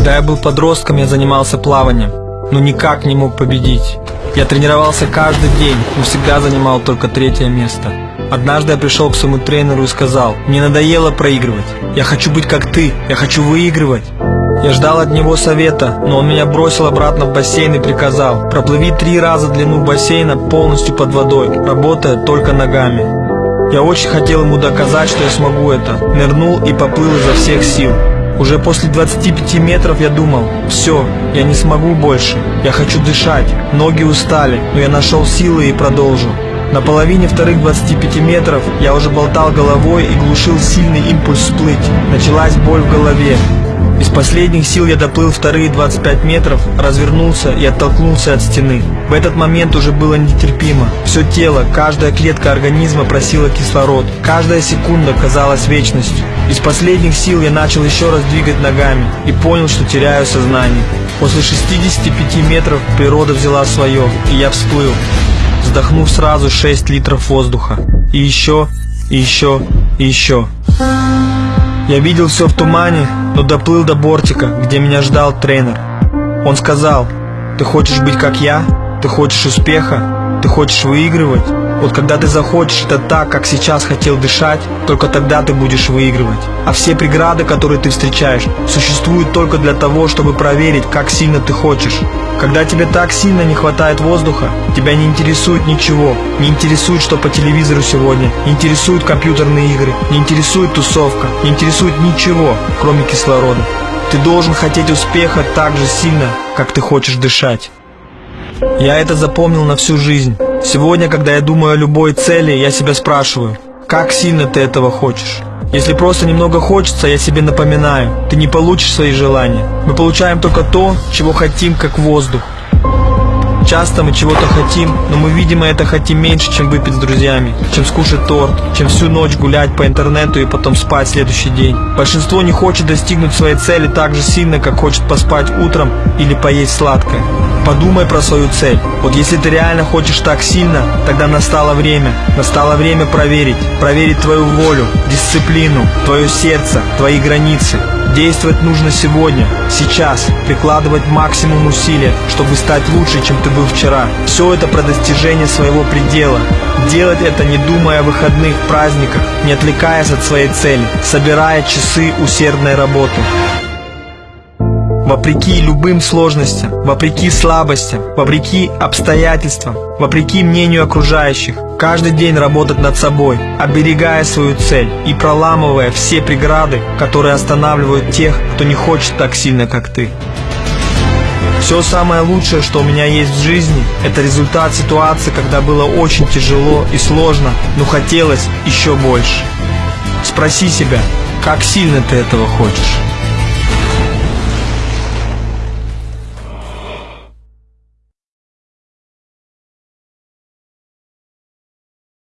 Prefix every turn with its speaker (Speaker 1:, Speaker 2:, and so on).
Speaker 1: Когда я был подростком, я занимался плаванием, но никак не мог победить. Я тренировался каждый день, но всегда занимал только третье место. Однажды я пришел к своему тренеру и сказал, мне надоело проигрывать. Я хочу быть как ты, я хочу выигрывать. Я ждал от него совета, но он меня бросил обратно в бассейн и приказал, проплыви три раза длину бассейна полностью под водой, работая только ногами. Я очень хотел ему доказать, что я смогу это. Нырнул и поплыл изо всех сил. Уже после 25 метров я думал, все, я не смогу больше, я хочу дышать, ноги устали, но я нашел силы и продолжил. На половине вторых 25 метров я уже болтал головой и глушил сильный импульс всплыть. Началась боль в голове. Из последних сил я доплыл вторые 25 метров, развернулся и оттолкнулся от стены. В этот момент уже было нетерпимо. Все тело, каждая клетка организма просила кислород. Каждая секунда казалась вечностью. Из последних сил я начал еще раз двигать ногами и понял, что теряю сознание. После 65 метров природа взяла свое, и я всплыл, вздохнув сразу 6 литров воздуха. И еще, и еще, и еще. Я видел все в тумане, но доплыл до бортика, где меня ждал тренер. Он сказал, ты хочешь быть как я? Ты хочешь успеха? Ты хочешь выигрывать? Вот когда ты захочешь это так, как сейчас хотел дышать, только тогда ты будешь выигрывать. А все преграды, которые ты встречаешь, существуют только для того, чтобы проверить, как сильно ты хочешь. Когда тебе так сильно не хватает воздуха, тебя не интересует ничего, не интересует, что по телевизору сегодня, не интересуют компьютерные игры, не интересует тусовка, не интересует ничего, кроме кислорода. Ты должен хотеть успеха так же сильно, как ты хочешь дышать. Я это запомнил на всю жизнь. Сегодня, когда я думаю о любой цели, я себя спрашиваю, как сильно ты этого хочешь? Если просто немного хочется, я себе напоминаю, ты не получишь свои желания. Мы получаем только то, чего хотим, как воздух. Часто мы чего-то хотим, но мы, видимо, это хотим меньше, чем выпить с друзьями, чем скушать торт, чем всю ночь гулять по интернету и потом спать следующий день. Большинство не хочет достигнуть своей цели так же сильно, как хочет поспать утром или поесть сладкое. Подумай про свою цель. Вот если ты реально хочешь так сильно, тогда настало время. Настало время проверить. Проверить твою волю, дисциплину, твое сердце, твои границы. Действовать нужно сегодня, сейчас, прикладывать максимум усилия, чтобы стать лучше, чем ты был вчера. Все это про достижение своего предела. Делать это не думая о выходных, праздниках, не отвлекаясь от своей цели, собирая часы усердной работы. Вопреки любым сложностям, вопреки слабостям, вопреки обстоятельствам, вопреки мнению окружающих, каждый день работать над собой, оберегая свою цель и проламывая все преграды, которые останавливают тех, кто не хочет так сильно, как ты. Все самое лучшее, что у меня есть в жизни, это результат ситуации, когда было очень тяжело и сложно, но хотелось еще больше. Спроси себя, как сильно ты этого хочешь.